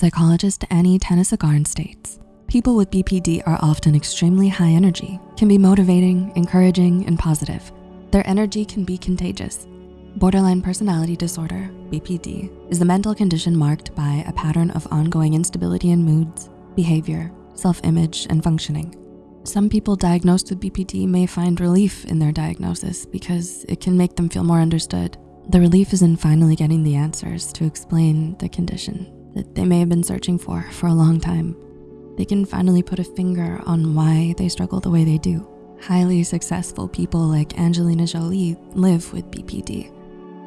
Psychologist Annie Tanasugarn states, people with BPD are often extremely high energy, can be motivating, encouraging, and positive. Their energy can be contagious. Borderline personality disorder, BPD, is the mental condition marked by a pattern of ongoing instability in moods, behavior, self-image, and functioning. Some people diagnosed with BPD may find relief in their diagnosis because it can make them feel more understood. The relief is in finally getting the answers to explain the condition that they may have been searching for for a long time. They can finally put a finger on why they struggle the way they do. Highly successful people like Angelina Jolie live with BPD.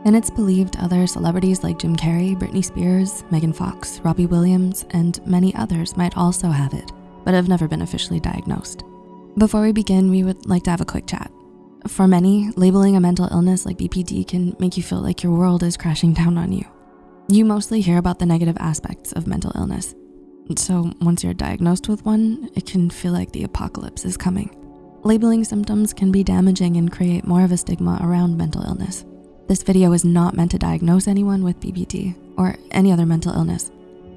And it's believed other celebrities like Jim Carrey, Britney Spears, Megan Fox, Robbie Williams, and many others might also have it, but have never been officially diagnosed. Before we begin, we would like to have a quick chat. For many, labeling a mental illness like BPD can make you feel like your world is crashing down on you. You mostly hear about the negative aspects of mental illness. So once you're diagnosed with one, it can feel like the apocalypse is coming. Labeling symptoms can be damaging and create more of a stigma around mental illness. This video is not meant to diagnose anyone with BPD or any other mental illness.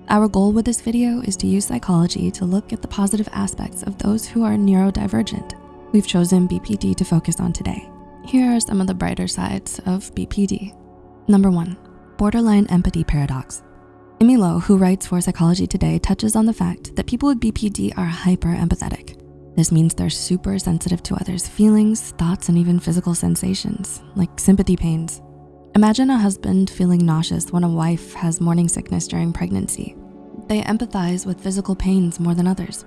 Our goal with this video is to use psychology to look at the positive aspects of those who are neurodivergent. We've chosen BPD to focus on today. Here are some of the brighter sides of BPD. Number one, borderline empathy paradox. Amy Lowe, who writes for Psychology Today, touches on the fact that people with BPD are hyper empathetic. This means they're super sensitive to others' feelings, thoughts, and even physical sensations, like sympathy pains. Imagine a husband feeling nauseous when a wife has morning sickness during pregnancy. They empathize with physical pains more than others.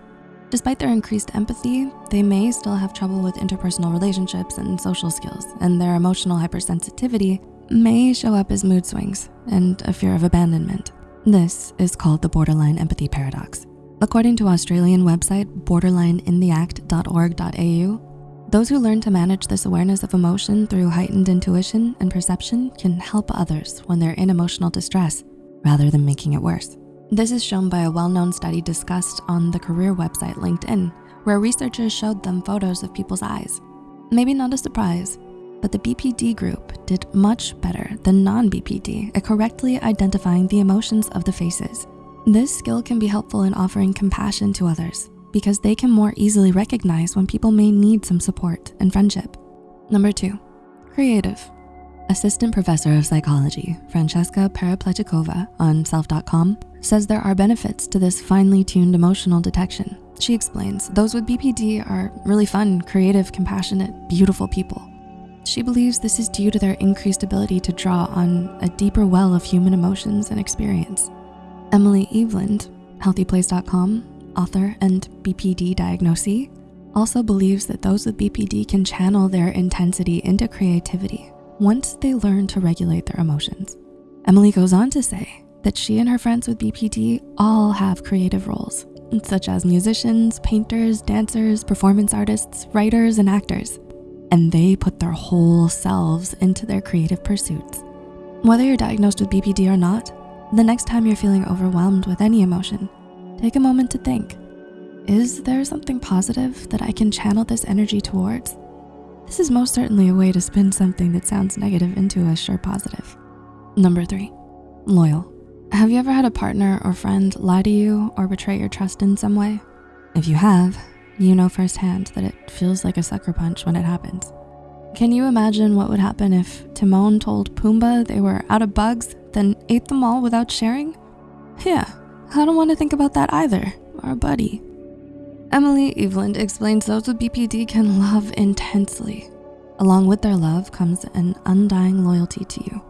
Despite their increased empathy, they may still have trouble with interpersonal relationships and social skills, and their emotional hypersensitivity may show up as mood swings and a fear of abandonment. This is called the borderline empathy paradox. According to Australian website borderlineintheact.org.au, those who learn to manage this awareness of emotion through heightened intuition and perception can help others when they're in emotional distress rather than making it worse. This is shown by a well-known study discussed on the career website LinkedIn, where researchers showed them photos of people's eyes. Maybe not a surprise, but the BPD group did much better than non-BPD at correctly identifying the emotions of the faces this skill can be helpful in offering compassion to others because they can more easily recognize when people may need some support and friendship. Number two, creative. Assistant Professor of Psychology, Francesca Paraplechikova on self.com says there are benefits to this finely tuned emotional detection. She explains, those with BPD are really fun, creative, compassionate, beautiful people. She believes this is due to their increased ability to draw on a deeper well of human emotions and experience. Emily Eveland, healthyplace.com, author and BPD diagnosee, also believes that those with BPD can channel their intensity into creativity once they learn to regulate their emotions. Emily goes on to say that she and her friends with BPD all have creative roles, such as musicians, painters, dancers, performance artists, writers, and actors, and they put their whole selves into their creative pursuits. Whether you're diagnosed with BPD or not, the next time you're feeling overwhelmed with any emotion, take a moment to think, is there something positive that I can channel this energy towards? This is most certainly a way to spin something that sounds negative into a sure positive. Number three, loyal. Have you ever had a partner or friend lie to you or betray your trust in some way? If you have, you know firsthand that it feels like a sucker punch when it happens. Can you imagine what would happen if Timon told Pumbaa they were out of bugs then ate them all without sharing? Yeah, I don't wanna think about that either, our buddy. Emily Eveland explains those with BPD can love intensely. Along with their love comes an undying loyalty to you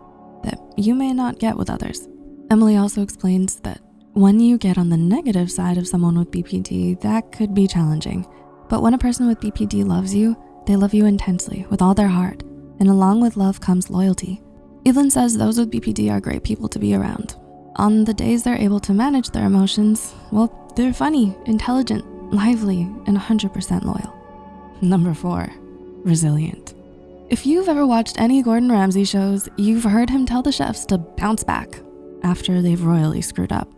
that you may not get with others. Emily also explains that when you get on the negative side of someone with BPD, that could be challenging. But when a person with BPD loves you, they love you intensely with all their heart. And along with love comes loyalty. Evelyn says those with BPD are great people to be around. On the days they're able to manage their emotions, well, they're funny, intelligent, lively, and 100% loyal. Number four, resilient. If you've ever watched any Gordon Ramsay shows, you've heard him tell the chefs to bounce back after they've royally screwed up.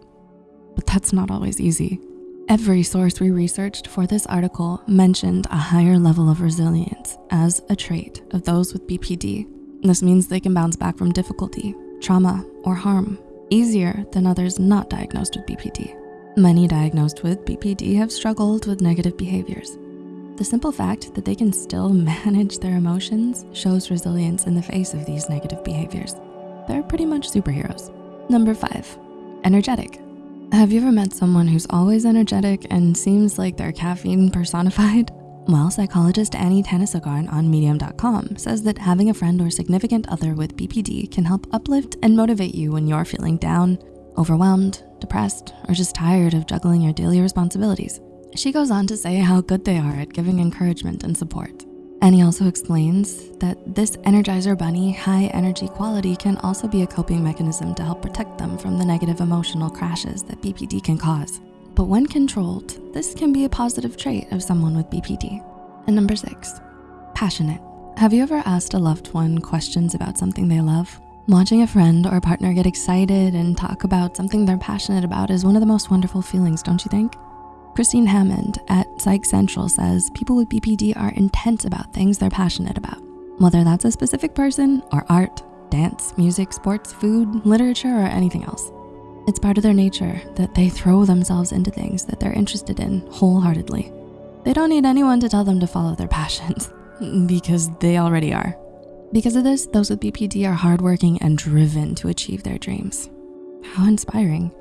But that's not always easy. Every source we researched for this article mentioned a higher level of resilience as a trait of those with BPD this means they can bounce back from difficulty, trauma, or harm easier than others not diagnosed with BPD. Many diagnosed with BPD have struggled with negative behaviors. The simple fact that they can still manage their emotions shows resilience in the face of these negative behaviors. They're pretty much superheroes. Number five, energetic. Have you ever met someone who's always energetic and seems like they're caffeine personified? Well, psychologist Annie Tanasugarn on medium.com says that having a friend or significant other with BPD can help uplift and motivate you when you're feeling down, overwhelmed, depressed, or just tired of juggling your daily responsibilities. She goes on to say how good they are at giving encouragement and support. Annie also explains that this Energizer Bunny high energy quality can also be a coping mechanism to help protect them from the negative emotional crashes that BPD can cause. But when controlled, this can be a positive trait of someone with BPD. And number six, passionate. Have you ever asked a loved one questions about something they love? Watching a friend or partner get excited and talk about something they're passionate about is one of the most wonderful feelings, don't you think? Christine Hammond at Psych Central says people with BPD are intense about things they're passionate about, whether that's a specific person or art, dance, music, sports, food, literature, or anything else. It's part of their nature that they throw themselves into things that they're interested in wholeheartedly. They don't need anyone to tell them to follow their passions because they already are. Because of this, those with BPD are hardworking and driven to achieve their dreams. How inspiring.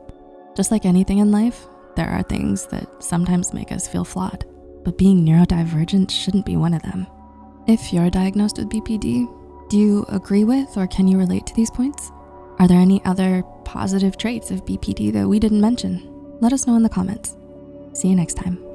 Just like anything in life, there are things that sometimes make us feel flawed, but being neurodivergent shouldn't be one of them. If you're diagnosed with BPD, do you agree with or can you relate to these points? Are there any other positive traits of BPD that we didn't mention? Let us know in the comments. See you next time.